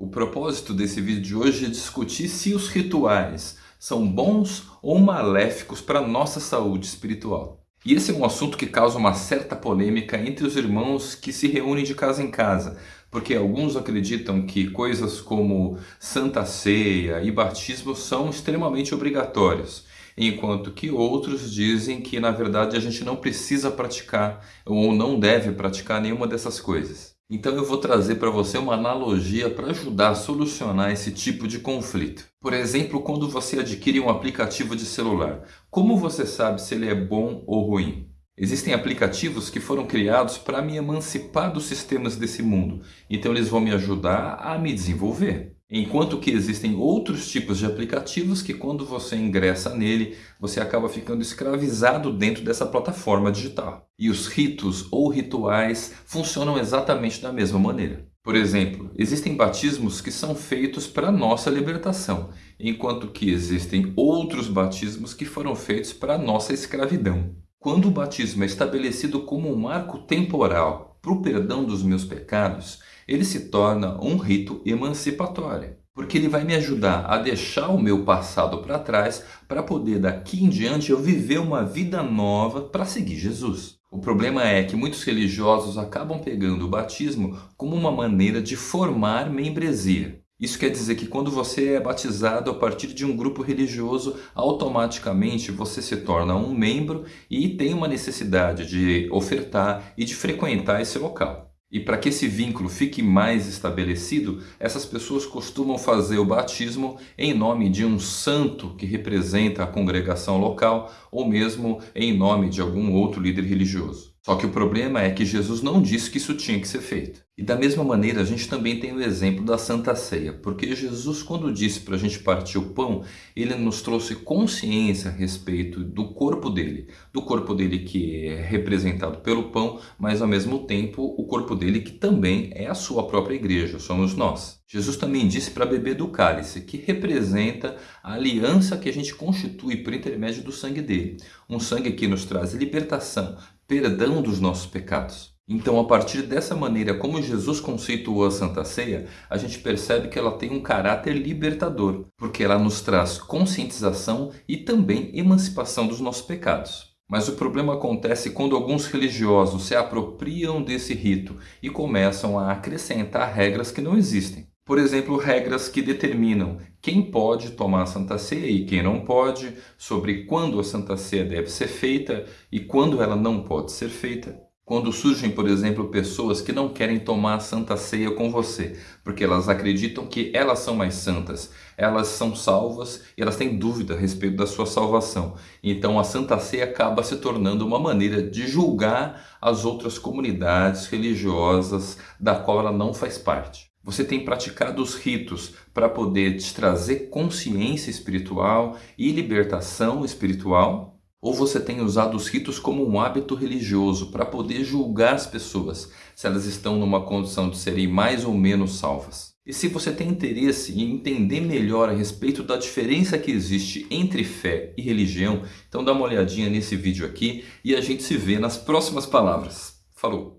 O propósito desse vídeo de hoje é discutir se os rituais são bons ou maléficos para a nossa saúde espiritual. E esse é um assunto que causa uma certa polêmica entre os irmãos que se reúnem de casa em casa, porque alguns acreditam que coisas como Santa Ceia e batismo são extremamente obrigatórios, enquanto que outros dizem que na verdade a gente não precisa praticar ou não deve praticar nenhuma dessas coisas. Então eu vou trazer para você uma analogia para ajudar a solucionar esse tipo de conflito. Por exemplo, quando você adquire um aplicativo de celular, como você sabe se ele é bom ou ruim? Existem aplicativos que foram criados para me emancipar dos sistemas desse mundo, então eles vão me ajudar a me desenvolver. Enquanto que existem outros tipos de aplicativos que quando você ingressa nele, você acaba ficando escravizado dentro dessa plataforma digital. E os ritos ou rituais funcionam exatamente da mesma maneira. Por exemplo, existem batismos que são feitos para nossa libertação, enquanto que existem outros batismos que foram feitos para nossa escravidão. Quando o batismo é estabelecido como um marco temporal para o perdão dos meus pecados, ele se torna um rito emancipatório. Porque ele vai me ajudar a deixar o meu passado para trás para poder daqui em diante eu viver uma vida nova para seguir Jesus. O problema é que muitos religiosos acabam pegando o batismo como uma maneira de formar membresia. Isso quer dizer que quando você é batizado a partir de um grupo religioso, automaticamente você se torna um membro e tem uma necessidade de ofertar e de frequentar esse local. E para que esse vínculo fique mais estabelecido, essas pessoas costumam fazer o batismo em nome de um santo que representa a congregação local ou mesmo em nome de algum outro líder religioso. Só que o problema é que Jesus não disse que isso tinha que ser feito. E da mesma maneira, a gente também tem o exemplo da Santa Ceia, porque Jesus, quando disse para a gente partir o pão, ele nos trouxe consciência a respeito do corpo dele, do corpo dele que é representado pelo pão, mas ao mesmo tempo o corpo dele que também é a sua própria igreja, somos nós. Jesus também disse para beber do cálice, que representa a aliança que a gente constitui por intermédio do sangue dele. Um sangue que nos traz libertação, perdão dos nossos pecados. Então, a partir dessa maneira como Jesus conceituou a Santa Ceia, a gente percebe que ela tem um caráter libertador, porque ela nos traz conscientização e também emancipação dos nossos pecados. Mas o problema acontece quando alguns religiosos se apropriam desse rito e começam a acrescentar regras que não existem. Por exemplo, regras que determinam quem pode tomar a Santa Ceia e quem não pode, sobre quando a Santa Ceia deve ser feita e quando ela não pode ser feita. Quando surgem, por exemplo, pessoas que não querem tomar a Santa Ceia com você, porque elas acreditam que elas são mais santas, elas são salvas e elas têm dúvida a respeito da sua salvação. Então a Santa Ceia acaba se tornando uma maneira de julgar as outras comunidades religiosas da qual ela não faz parte. Você tem praticado os ritos para poder te trazer consciência espiritual e libertação espiritual? Ou você tem usado os ritos como um hábito religioso para poder julgar as pessoas se elas estão numa condição de serem mais ou menos salvas? E se você tem interesse em entender melhor a respeito da diferença que existe entre fé e religião, então dá uma olhadinha nesse vídeo aqui e a gente se vê nas próximas palavras. Falou!